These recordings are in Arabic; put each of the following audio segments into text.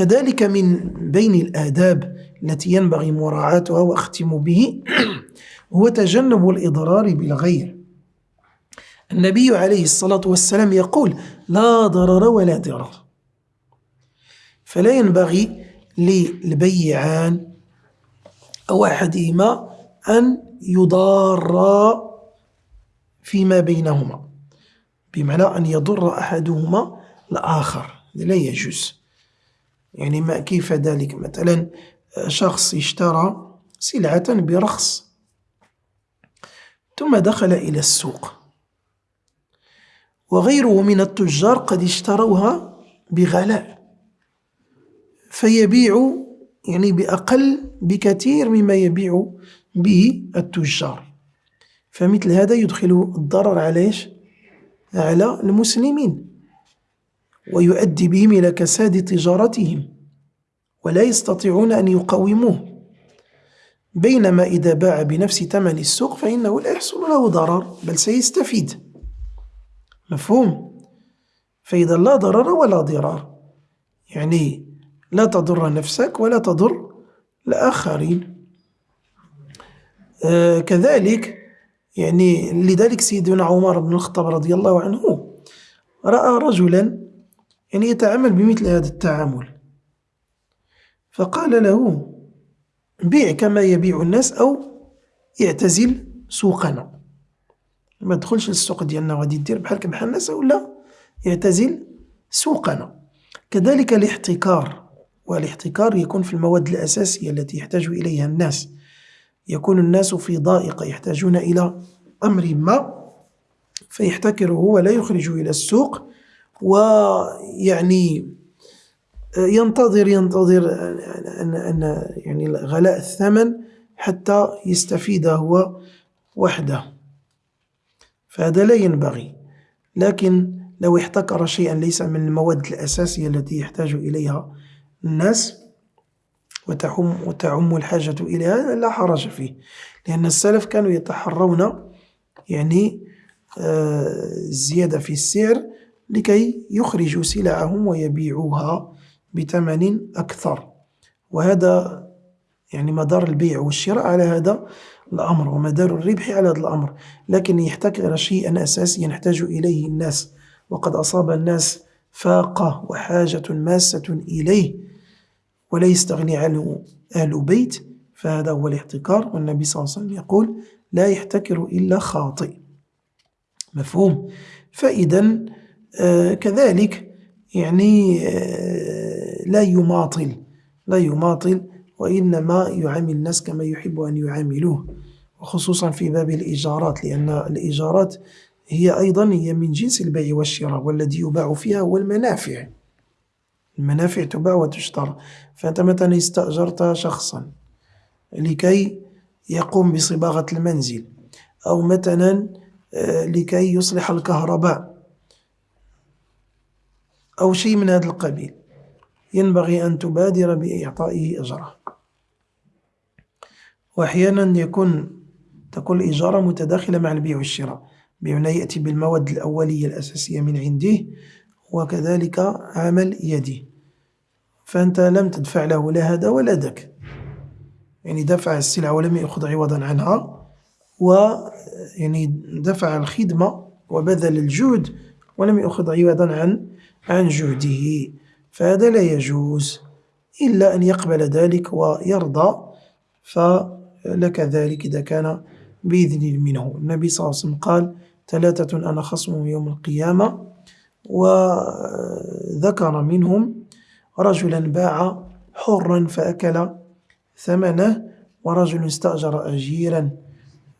كذلك من بين الآداب التي ينبغي مراعاتها وأختم به هو تجنب الإضرار بالغير. النبي عليه الصلاة والسلام يقول لا ضرر ولا ضرار فلا ينبغي للبيعان أو أحدهما أن يضار فيما بينهما بمعنى أن يضر أحدهما الآخر لا يجوز. يعني ما كيف ذلك؟ مثلا شخص اشترى سلعة برخص. ثم دخل إلى السوق. وغيره من التجار قد اشتروها بغلاء. فيبيع يعني بأقل بكثير مما يبيع به التجار. فمثل هذا يدخل الضرر على إيش؟ على المسلمين. ويؤدي بهم إلى كساد تجارتهم ولا يستطيعون أن يقوموه. بينما إذا باع بنفس ثمن السوق فإنه لا يحصل له ضرر بل سيستفيد. مفهوم؟ فإذا لا ضرر ولا ضرار يعني لا تضر نفسك ولا تضر الآخرين. آه كذلك يعني لذلك سيدنا عمر بن الخطاب رضي الله عنه رأى رجلا يعني يتعامل بمثل هذا التعامل. فقال له بيع كما يبيع الناس أو اعتزل سوقنا. ما تدخلش للسوق ديالنا وغادي دير بحالك بحال الناس ولا اعتزل سوقنا. كذلك الاحتكار والاحتكار يكون في المواد الأساسية التي يحتاج إليها الناس. يكون الناس في ضائقة يحتاجون إلى أمر ما فيحتكره ولا يخرج إلى السوق. ويعني ينتظر ينتظر أن, أن يعني غلاء الثمن حتى يستفيد هو وحده. فهذا لا ينبغي. لكن لو احتكر شيئا ليس من المواد الأساسية التي يحتاج إليها الناس وتعم, وتعم الحاجة إليها لا حرج فيه. لأن السلف كانوا يتحرون يعني الزيادة في السعر لكي يخرجوا سلعهم ويبيعوها بثمن أكثر. وهذا يعني مدار البيع والشراء على هذا الأمر ومدار الربح على هذا الأمر. لكن يحتكر شيئا أساسيا يحتاج إليه الناس. وقد أصاب الناس فاقة وحاجة ماسة إليه ولا يستغني عنه أهل بيت. فهذا هو الاحتكار والنبي صلى الله عليه وسلم يقول لا يحتكر إلا خاطئ. مفهوم. فإذا كذلك يعني آه لا يماطل لا يماطل وإنما يعامل الناس كما يحب أن يعاملوه وخصوصا في باب الإيجارات لأن الإيجارات هي أيضا هي من جنس البيع والشراء والذي يباع فيها هو المنافع. المنافع تباع وتشترى. فأنت مثلا استأجرت شخصا لكي يقوم بصباغة المنزل أو مثلا لكي يصلح الكهرباء أو شيء من هذا القبيل. ينبغي أن تبادر بإعطائه أجره. وأحيانا يكون تكون الإجارة متداخلة مع البيع والشراء. بمعنى يأتي بالمواد الأولية الأساسية من عنده وكذلك عمل يدي فأنت لم تدفع له لا هذا ولا ذاك. يعني دفع السلعة ولم يأخذ عوضا عنها و يعني دفع الخدمة وبذل الجهد ولم يأخذ عوضا عن عن جهده فهذا لا يجوز إلا أن يقبل ذلك ويرضى فلك ذلك إذا كان بإذن منه. النبي صلى الله عليه وسلم قال ثلاثة أنا خصمهم يوم القيامة وذكر منهم رجلا باع حرا فأكل ثمنه ورجل استأجر أجيرا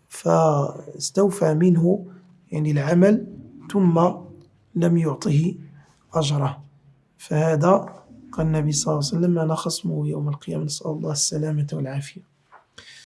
فاستوفى منه يعني العمل ثم لم يعطه أجره. فهذا قال النبي صلى الله عليه وسلم أنا خصمه يوم القيامة نسأل الله السلامة والعافية.